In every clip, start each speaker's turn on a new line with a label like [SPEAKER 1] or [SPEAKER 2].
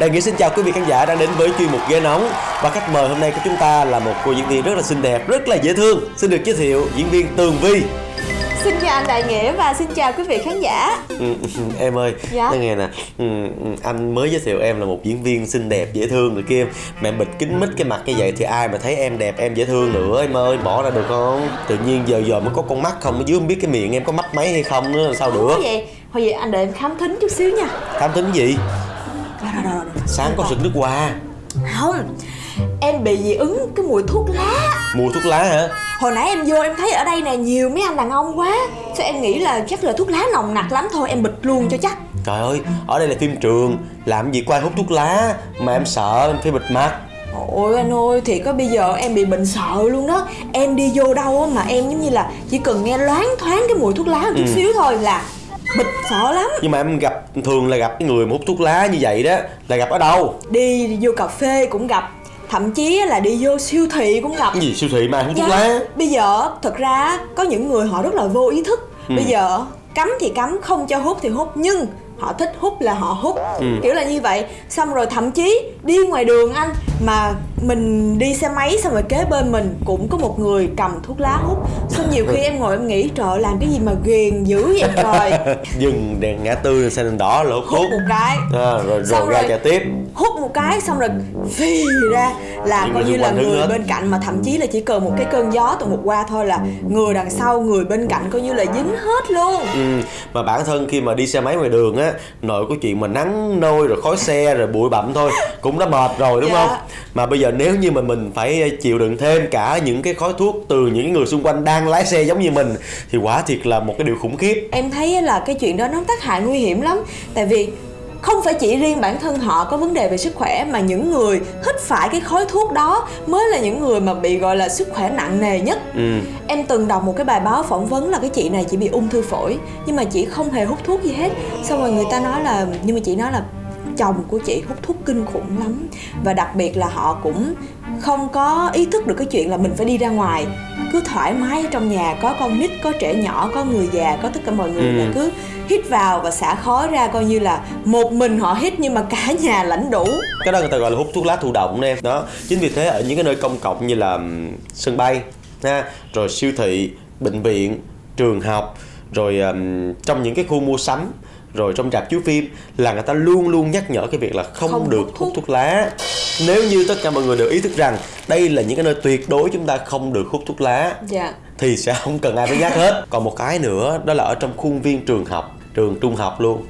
[SPEAKER 1] Đại Nghĩa xin chào quý vị khán giả đang đến với chuyên mục ghế nóng. Và khách mời hôm nay của chúng ta là một cô diễn viên rất là xinh đẹp, rất là dễ thương. Xin được giới thiệu diễn viên Tường Vi.
[SPEAKER 2] Xin chào anh Đại Nghĩa và xin chào quý vị khán giả.
[SPEAKER 1] Ừ, Em ơi,
[SPEAKER 2] Dạ?
[SPEAKER 1] nghe nè. Ừ, Anh mới giới thiệu em là một diễn viên xinh đẹp, dễ thương rồi kia. Mẹ bịt kính mít cái mặt như vậy thì ai mà thấy em đẹp, em dễ thương nữa Em ơi, bỏ ra được không? Tự nhiên giờ giờ mới có con mắt không, ở dưới không biết cái miệng em có mắt mấy hay không nữa, sao
[SPEAKER 2] Không
[SPEAKER 1] được?
[SPEAKER 2] có vậy Hồi vậy anh đợi em khám thính chút xíu nha.
[SPEAKER 1] Thám tính gì? Sáng có sực nước hoa.
[SPEAKER 2] Không Em bị dị ứng cái mùi thuốc lá.
[SPEAKER 1] Mùi thuốc lá hả?
[SPEAKER 2] Hồi nãy em vô em thấy ở đây nè nhiều mấy anh đàn ông quá. Sao em nghĩ là chắc là thuốc lá nồng nặc lắm thôi Em bịt luôn cho chắc.
[SPEAKER 1] Trời ơi, ở đây là phim trường. Làm gì có ai hút thuốc lá Mà em sợ em phải bịt mặt.
[SPEAKER 2] Ôi anh ơi, thì có bây giờ em bị bệnh sợ luôn đó. Em đi vô đâu mà em giống như là Chỉ cần nghe loáng thoáng cái mùi thuốc lá một chút
[SPEAKER 1] Ừ.
[SPEAKER 2] xíu thôi là bịt sợ lắm.
[SPEAKER 1] Nhưng mà em gặp thường là gặp cái người mà hút thuốc lá như vậy đó Là gặp ở đâu?
[SPEAKER 2] Đi, vô cà phê cũng gặp Thậm chí là đi vô siêu thị cũng gặp.
[SPEAKER 1] Cái gì siêu thị mà hút thuốc
[SPEAKER 2] Dạ,
[SPEAKER 1] lá?
[SPEAKER 2] Bây giờ thật ra có những người họ rất là vô ý thức.
[SPEAKER 1] Ừ.
[SPEAKER 2] Bây giờ cấm thì cấm, không cho hút thì hút Nhưng họ thích hút là họ hút.
[SPEAKER 1] Ừ.
[SPEAKER 2] Kiểu là như vậy. Xong rồi thậm chí đi ngoài đường anh Mà mình đi xe máy xong rồi kế bên mình Cũng có một người cầm thuốc lá hút Xong nhiều khi em ngồi em nghĩ Trời làm cái gì mà ghiền dữ vậy trời
[SPEAKER 1] Dừng đèn ngã tư xanh đèn đỏ là hút
[SPEAKER 2] Hút một cái
[SPEAKER 1] à, Rồi rồi
[SPEAKER 2] Xong
[SPEAKER 1] ra
[SPEAKER 2] rồi-
[SPEAKER 1] chạy tiếp
[SPEAKER 2] hút một cái xong rồi phì ra là coi như là người
[SPEAKER 1] hết.
[SPEAKER 2] bên cạnh mà thậm chí là chỉ cần một cái cơn gió từ một qua thôi là người đằng sau người bên cạnh coi như là dính hết luôn
[SPEAKER 1] ừ. Mà bản thân khi mà đi xe máy ngoài đường á Nội của chuyện mà nắng nôi rồi khói xe rồi bụi bặm thôi Cũng đã mệt rồi đúng
[SPEAKER 2] Dạ.
[SPEAKER 1] không Mà bây giờ nếu như mà mình phải chịu đựng thêm cả những cái khói thuốc Từ những người xung quanh đang lái xe giống như mình Thì quả thiệt là một cái điều khủng khiếp.
[SPEAKER 2] Em thấy là cái chuyện đó nó tác hại nguy hiểm lắm. Tại vì không phải chỉ riêng bản thân họ có vấn đề về sức khỏe mà những người hít phải cái khói thuốc đó mới là những người mà bị gọi là sức khỏe nặng nề nhất.
[SPEAKER 1] Ừ.
[SPEAKER 2] Em từng đọc một cái bài báo phỏng vấn là cái chị này chỉ bị ung thư phổi Nhưng mà chị không hề hút thuốc gì hết. Xong rồi người ta nói là Nhưng mà chị nói là chồng của chị hút thuốc kinh khủng lắm. Và đặc biệt là họ cũng không có ý thức được cái chuyện là mình phải đi ra ngoài. Cứ thoải mái ở trong nhà Có con nít, có trẻ nhỏ, có người già Có tất cả mọi người
[SPEAKER 1] Ừ.
[SPEAKER 2] là cứ hít vào và xả khói ra Coi như là một mình họ hít nhưng mà cả nhà lãnh đủ.
[SPEAKER 1] Cái đó người ta gọi là hút thuốc lá thụ động nè. Đó chính vì thế ở những cái nơi công cộng như là sân bay ha rồi siêu thị bệnh viện trường học rồi ừm, trong những cái khu mua sắm rồi trong rạp chiếu phim là người ta luôn luôn nhắc nhở cái việc là không,
[SPEAKER 2] Không
[SPEAKER 1] được
[SPEAKER 2] hút thuốc.
[SPEAKER 1] thuốc lá. Nếu như tất cả mọi người đều ý thức rằng đây là những cái nơi tuyệt đối chúng ta không được hút thuốc lá
[SPEAKER 2] Dạ.
[SPEAKER 1] thì sẽ không cần ai phải nhắc hết. Còn một cái nữa đó là ở trong khuôn viên trường học trường trung học luôn.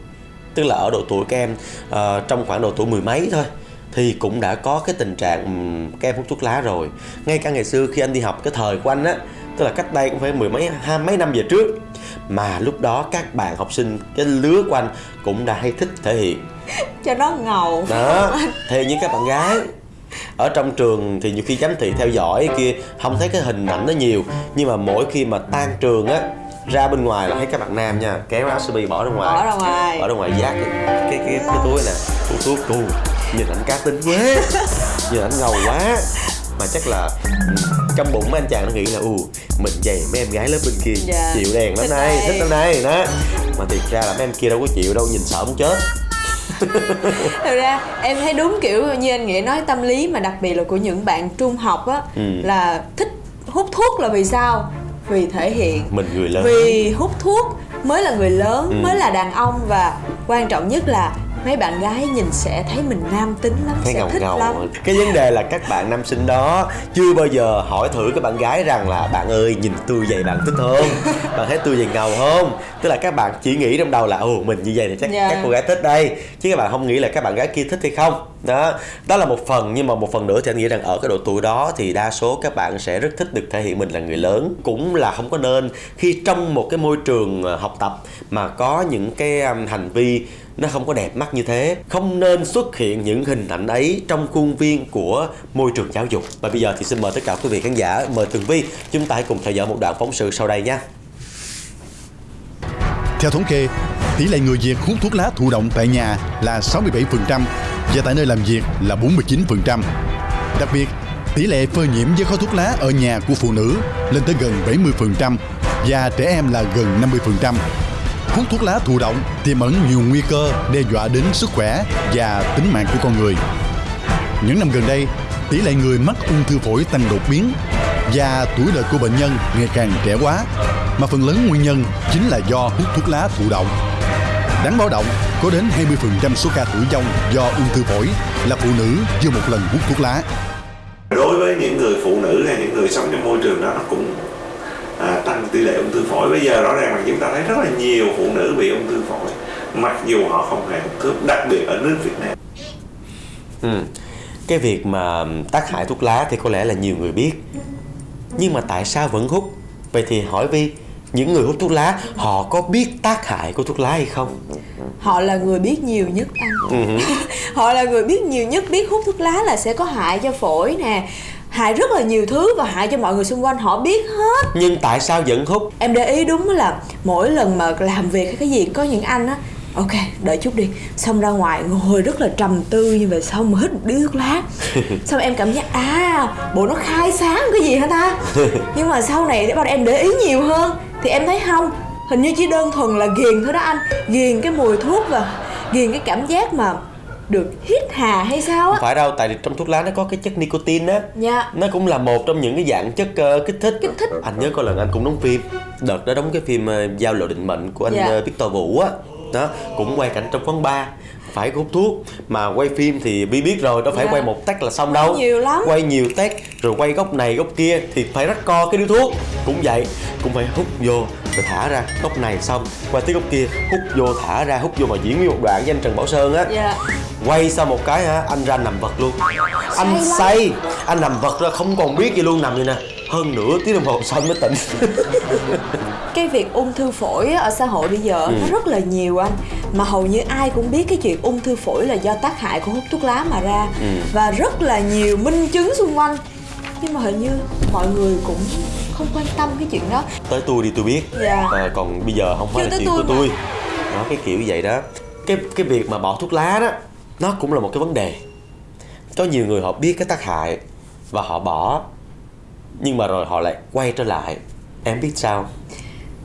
[SPEAKER 1] Tức là ở độ tuổi các em ờ, trong khoảng độ tuổi mười mấy thôi thì cũng đã có cái tình trạng ừm, các em hút thuốc lá rồi. Ngay cả ngày xưa khi anh đi học cái thời của anh á tức là cách đây cũng phải mười mấy hai mấy năm về trước. Mà lúc đó các bạn học sinh cái lứa của anh cũng đã hay thích thể hiện.
[SPEAKER 2] Cho nó ngầu.
[SPEAKER 1] Đó thì những các bạn gái ở trong trường thì nhiều khi giám thị theo dõi kia không thấy cái hình ảnh nó nhiều. Nhưng mà mỗi khi mà tan trường á ra bên ngoài là thấy các bạn nam nha kéo áo sơ mi bỏ ra ngoài.
[SPEAKER 2] Bỏ ra ngoài.
[SPEAKER 1] Bỏ ra ngoài giác cái cái cái, cái túi nè. Tủ thuốc tu nhìn ảnh cá tính quá nhìn ảnh ngầu quá. Mà chắc là trong bụng mấy anh chàng nó nghĩ là ù mình dày mấy em gái lớp bên kia
[SPEAKER 2] Dạ.
[SPEAKER 1] chịu đèn lắm
[SPEAKER 2] đây.
[SPEAKER 1] thích lắm này đó mà thiệt ra là mấy em kia đâu có chịu đâu nhìn sợ muốn chết
[SPEAKER 2] Thực ra em thấy đúng kiểu như anh Nghĩa nói tâm lý mà đặc biệt là của những bạn trung học á
[SPEAKER 1] Ừ.
[SPEAKER 2] là thích hút thuốc là vì sao? Vì thể hiện
[SPEAKER 1] mình người lớn
[SPEAKER 2] Vì hút thuốc mới là người lớn,
[SPEAKER 1] Ừ.
[SPEAKER 2] mới là đàn ông và quan trọng nhất là mấy bạn gái nhìn sẽ thấy mình nam tính lắm,
[SPEAKER 1] thấy
[SPEAKER 2] sẽ
[SPEAKER 1] ngầu
[SPEAKER 2] thích
[SPEAKER 1] ngầu.
[SPEAKER 2] lắm.
[SPEAKER 1] cái vấn đề là các bạn nam sinh đó chưa bao giờ hỏi thử các bạn gái rằng là bạn ơi nhìn tôi vậy bạn thích không? Bạn thấy tôi vậy ngầu không? Tức là các bạn chỉ nghĩ trong đầu là ồ mình như vậy thì chắc
[SPEAKER 2] Dạ.
[SPEAKER 1] các cô gái thích đây. Chứ các bạn không nghĩ là các bạn gái kia thích hay không đó đó là một phần nhưng mà một phần nữa thì anh nghĩ rằng ở cái độ tuổi đó thì đa số các bạn sẽ rất thích được thể hiện mình là người lớn. Cũng là không có nên khi trong một cái môi trường ờ, học tập mà có những cái hành vi nó không có đẹp mắt như thế không nên xuất hiện những hình ảnh ấy trong khuôn viên của môi trường giáo dục. Và bây giờ thì xin mời tất cả quý vị khán giả mời tường vi chúng ta hãy cùng theo dõi một đoạn phóng sự sau đây nhé
[SPEAKER 3] Theo thống kê, tỷ lệ người Việt hút thuốc lá thụ động tại nhà là 67% và tại nơi làm việc là 49%. Đặc biệt, tỷ lệ phơi nhiễm với khói thuốc lá ở nhà của phụ nữ lên tới gần 70% và trẻ em là gần 50%. hút thuốc lá thụ động tiềm ẩn nhiều nguy cơ đe dọa đến sức khỏe và tính mạng của con người. Những năm gần đây, tỷ lệ người mắc ung thư phổi tăng đột biến và tuổi đời của bệnh nhân ngày càng trẻ quá mà phần lớn nguyên nhân chính là do hút thuốc lá thụ động. Đáng báo động, có đến 20% số ca tử vong do ung thư phổi là phụ nữ chưa một lần hút thuốc lá.
[SPEAKER 4] đối với những người phụ nữ hay những người sống trong môi trường đó nó cũng à, tăng tỷ lệ ung thư phổi bây giờ rõ ràng là chúng ta thấy rất là nhiều phụ nữ bị ung thư phổi mặc dù họ không hề hút thuốc đặc biệt ở nước Việt Nam
[SPEAKER 1] Ừ. Cái việc mà tác hại thuốc lá thì có lẽ là nhiều người biết Nhưng mà tại sao vẫn hút? Vậy thì hỏi Vi Những người hút thuốc lá họ có biết tác hại của thuốc lá hay không?
[SPEAKER 2] họ là người biết nhiều nhất anh. Họ là người biết nhiều nhất biết hút thuốc lá là sẽ có hại cho phổi nè hại rất là nhiều thứ và hại cho mọi người xung quanh họ biết hết.
[SPEAKER 1] Nhưng tại sao vẫn hút?
[SPEAKER 2] em để ý đúng là mỗi lần mà làm việc hay cái gì có những anh á ok đợi chút đi. Xong ra ngoài ngồi rất là trầm tư như vậy xong mà hít một điếu thuốc lá. Xong em cảm giác à bộ nó khai sáng cái gì hả ta? Nhưng mà sau này để bắt em để ý nhiều hơn thì em thấy không? Hình như chỉ đơn thuần là ghiền thôi đó anh. Ghiền cái mùi thuốc và ghiền cái cảm giác mà được hít hà hay sao á.
[SPEAKER 1] Phải đâu, tại vì trong thuốc lá nó có cái chất nicotine á.
[SPEAKER 2] Dạ.
[SPEAKER 1] Nó cũng là một trong những cái dạng chất ờ, kích thích.
[SPEAKER 2] Kích thích.
[SPEAKER 1] Anh nhớ có lần anh cũng đóng phim. Đợt đó đóng cái phim ờ, Giao lộ định mệnh của anh
[SPEAKER 2] Dạ.
[SPEAKER 1] ờ, Victor Vũ á. Đó, cũng quay cảnh trong quán bar phải hút thuốc. Mà quay phim thì bi biết rồi đâu phải
[SPEAKER 2] Dạ.
[SPEAKER 1] quay một tách là xong đâu.
[SPEAKER 2] Nhiều lắm.
[SPEAKER 1] quay nhiều tách rồi quay góc này góc kia thì phải rắc co cái điếu thuốc. Cũng vậy cũng phải hút vô rồi thả ra. Góc này xong qua tới góc kia hút vô thả ra hút vô mà diễn nguyên một đoạn với anh Trần Bảo Sơn á.
[SPEAKER 2] Dạ.
[SPEAKER 1] Quay xong một cái hả anh ra nằm vật luôn. Anh
[SPEAKER 2] lắm.
[SPEAKER 1] say anh nằm vật ra không còn biết gì luôn nằm vậy nè hơn nửa tiếng đồng hồ xong mới tỉnh.
[SPEAKER 2] Cái việc ung thư phổi ở xã hội bây giờ
[SPEAKER 1] Ừ.
[SPEAKER 2] nó rất là nhiều anh. Mà hầu như ai cũng biết cái chuyện ung thư phổi là do tác hại của hút thuốc lá mà ra.
[SPEAKER 1] Ừ.
[SPEAKER 2] và rất là nhiều minh chứng xung quanh. Nhưng mà hình như mọi người cũng không quan tâm cái chuyện đó.
[SPEAKER 1] Tới tôi đi tôi biết.
[SPEAKER 2] Dạ.
[SPEAKER 1] Ờ, còn bây giờ không phải
[SPEAKER 2] Chưa
[SPEAKER 1] là
[SPEAKER 2] tới
[SPEAKER 1] chuyện của
[SPEAKER 2] tôi
[SPEAKER 1] tôi.
[SPEAKER 2] Mà.
[SPEAKER 1] đó cái kiểu vậy đó. Cái cái việc mà bỏ thuốc lá đó nó cũng là một cái vấn đề. Có nhiều người họ biết cái tác hại và họ bỏ nhưng mà rồi họ lại quay trở lại. Em biết sao?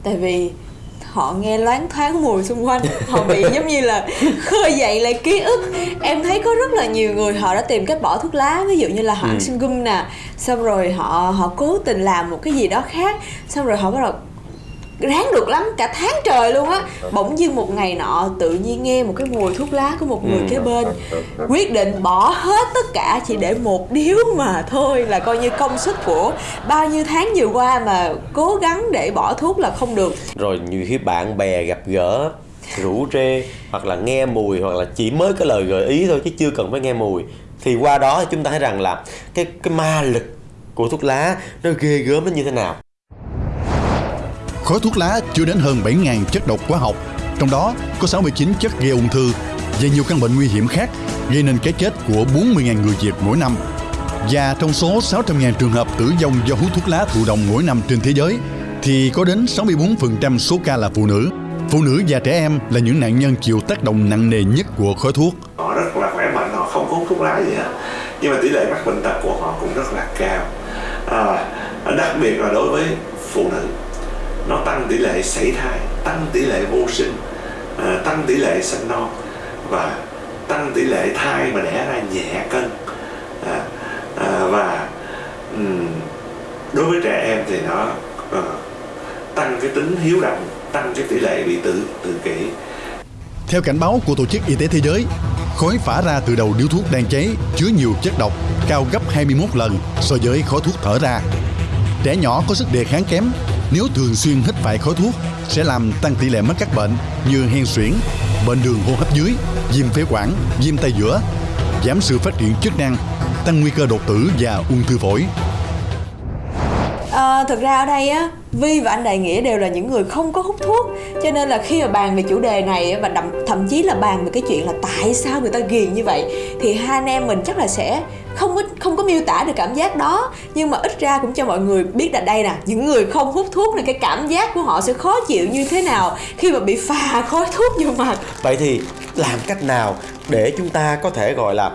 [SPEAKER 2] Tại vì họ nghe loáng thoáng mùi xung quanh. Họ bị giống như là khơi dậy lại ký ức. Em thấy có rất là nhiều người họ đã tìm cách bỏ thuốc lá. Ví dụ như là họ ăn sinh gum nè. Xong rồi họ họ cố tình làm một cái gì đó khác. Xong rồi họ bắt đầu ráng được lắm cả tháng trời luôn á. Bỗng dưng một ngày nọ tự nhiên nghe một cái mùi thuốc lá của một người kế bên quyết định bỏ hết tất cả chỉ để một điếu mà thôi là coi như công sức của bao nhiêu tháng vừa qua mà cố gắng để bỏ thuốc là không được.
[SPEAKER 1] Rồi nhiều khi bạn bè gặp gỡ rủ rê hoặc là nghe mùi hoặc là chỉ mới cái lời gợi ý thôi chứ chưa cần phải nghe mùi. Thì qua đó chúng ta thấy rằng là cái cái ma lực của thuốc lá nó ghê gớm đến như thế nào
[SPEAKER 3] Khói thuốc lá chứa đến hơn 7.000 chất độc hóa học, trong đó có 69 chất gây ung thư và nhiều căn bệnh nguy hiểm khác gây nên cái chết của 40.000 người Việt mỗi năm. Và trong số 600.000 trường hợp tử vong do hút thuốc lá thụ động mỗi năm trên thế giới, thì có đến 64% số ca là phụ nữ. Phụ nữ và trẻ em là những nạn nhân chịu tác động nặng nề nhất của khói thuốc.
[SPEAKER 4] họ rất là khỏe mạnh họ không hút thuốc lá gì hết nhưng mà tỷ lệ mắc bệnh tật của họ cũng rất là cao à, đặc biệt là đối với phụ nữ nó tăng tỷ lệ sảy thai tăng tỷ lệ vô sinh à, tăng tỷ lệ sinh non và tăng tỷ lệ thai mà đẻ ra nhẹ cân à, à, và um, đối với trẻ em thì nó uh, tăng cái tính hiếu động tăng cái tỷ lệ bị tự tự kỷ
[SPEAKER 3] Theo cảnh báo của Tổ chức Y tế Thế giới, khói phả ra từ đầu điếu thuốc đang cháy chứa nhiều chất độc cao gấp 21 lần so với khói thuốc thở ra. Trẻ nhỏ có sức đề kháng kém, nếu thường xuyên hít phải khói thuốc sẽ làm tăng tỷ lệ mắc các bệnh như hen suyễn, bệnh đường hô hấp dưới, viêm phế quản, viêm tay giữa, giảm sự phát triển chức năng, tăng nguy cơ đột tử và ung thư phổi.
[SPEAKER 2] À, thực ra ở đây á Vi và anh Đại Nghĩa đều là những người không có hút thuốc Cho nên là khi mà bàn về chủ đề này Và đậm, thậm chí là bàn về cái chuyện là tại sao người ta ghiền như vậy Thì hai anh em mình chắc là sẽ không có không có miêu tả được cảm giác đó nhưng mà ít ra cũng cho mọi người biết là đây nè những người không hút thuốc này cái cảm giác của họ sẽ khó chịu như thế nào khi mà bị phà khói thuốc vô mặt.
[SPEAKER 1] Vậy thì làm cách nào để chúng ta có thể gọi là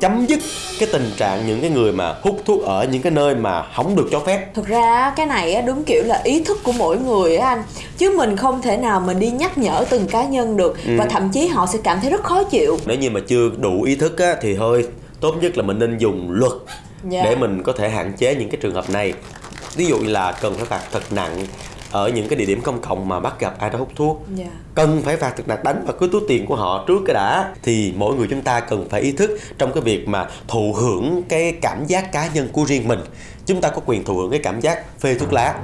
[SPEAKER 1] chấm dứt cái tình trạng những cái người mà hút thuốc ở những cái nơi mà không được cho phép?
[SPEAKER 2] Thực ra cái này á, đúng kiểu là ý thức của mỗi người á anh. Chứ mình không thể nào mình đi nhắc nhở từng cá nhân được
[SPEAKER 1] Ừ.
[SPEAKER 2] và thậm chí họ sẽ cảm thấy rất khó chịu.
[SPEAKER 1] Nếu như mà chưa đủ ý thức á, thì thôi tốt nhất là mình nên dùng luật
[SPEAKER 2] Dạ.
[SPEAKER 1] để mình có thể hạn chế những cái trường hợp này. Ví dụ là cần phải phạt thật nặng ở những cái địa điểm công cộng mà bắt gặp ai đó hút thuốc.
[SPEAKER 2] Dạ.
[SPEAKER 1] cần phải phạt thật nặng đánh vào cái túi tiền của họ trước cái đã. Thì mỗi người chúng ta cần phải ý thức trong cái việc mà thụ hưởng cái cảm giác cá nhân của riêng mình. Chúng ta có quyền thụ hưởng cái cảm giác phê thuốc lá.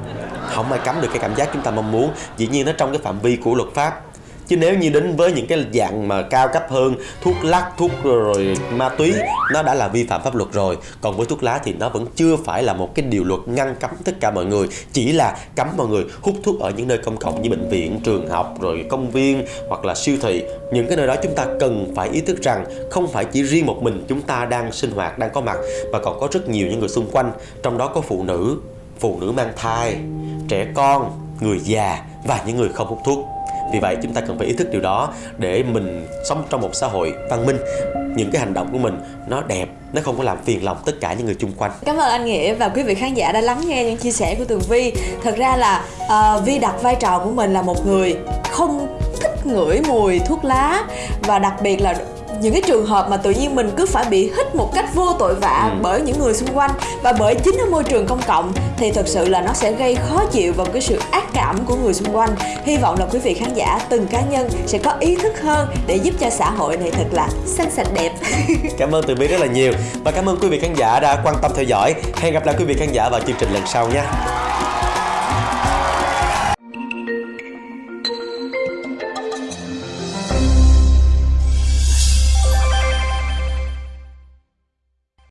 [SPEAKER 1] Không ai cấm được cái cảm giác chúng ta mong muốn. Dĩ nhiên nó trong cái phạm vi của luật pháp chứ nếu như đến với những cái dạng mà cao cấp hơn, thuốc lắc, thuốc rồi ma túy, nó đã là vi phạm pháp luật rồi. Còn với thuốc lá thì nó vẫn chưa phải là một cái điều luật ngăn cấm tất cả mọi người. Chỉ là cấm mọi người hút thuốc ở những nơi công cộng như bệnh viện, trường học, rồi công viên hoặc là siêu thị. Những cái nơi đó chúng ta cần phải ý thức rằng không phải chỉ riêng một mình chúng ta đang sinh hoạt, đang có mặt, mà còn có rất nhiều những người xung quanh. Trong đó có phụ nữ phụ nữ mang thai, trẻ con, người già và những người không hút thuốc vì vậy chúng ta cần phải ý thức điều đó để mình sống trong một xã hội văn minh những cái hành động của mình nó đẹp nó không có làm phiền lòng tất cả những người chung quanh
[SPEAKER 2] Cảm ơn anh Nghĩa và quý vị khán giả đã lắng nghe những chia sẻ của Tường Vi. Thật ra là uh, Vi đặt vai trò của mình là một người không thích ngửi mùi thuốc lá và đặc biệt là những cái trường hợp mà tự nhiên mình cứ phải bị hít một cách vô tội vạ
[SPEAKER 1] Ừ.
[SPEAKER 2] bởi những người xung quanh và bởi chính ở môi trường công cộng thì thật sự là nó sẽ gây khó chịu và cái sự ác cảm của người xung quanh. Hy vọng là quý vị khán giả từng cá nhân sẽ có ý thức hơn để giúp cho xã hội này thật là xanh sạch đẹp.
[SPEAKER 1] Cảm ơn từ bi rất là nhiều. Và cảm ơn quý vị khán giả đã quan tâm theo dõi. Hẹn gặp lại quý vị khán giả vào chương trình lần sau nha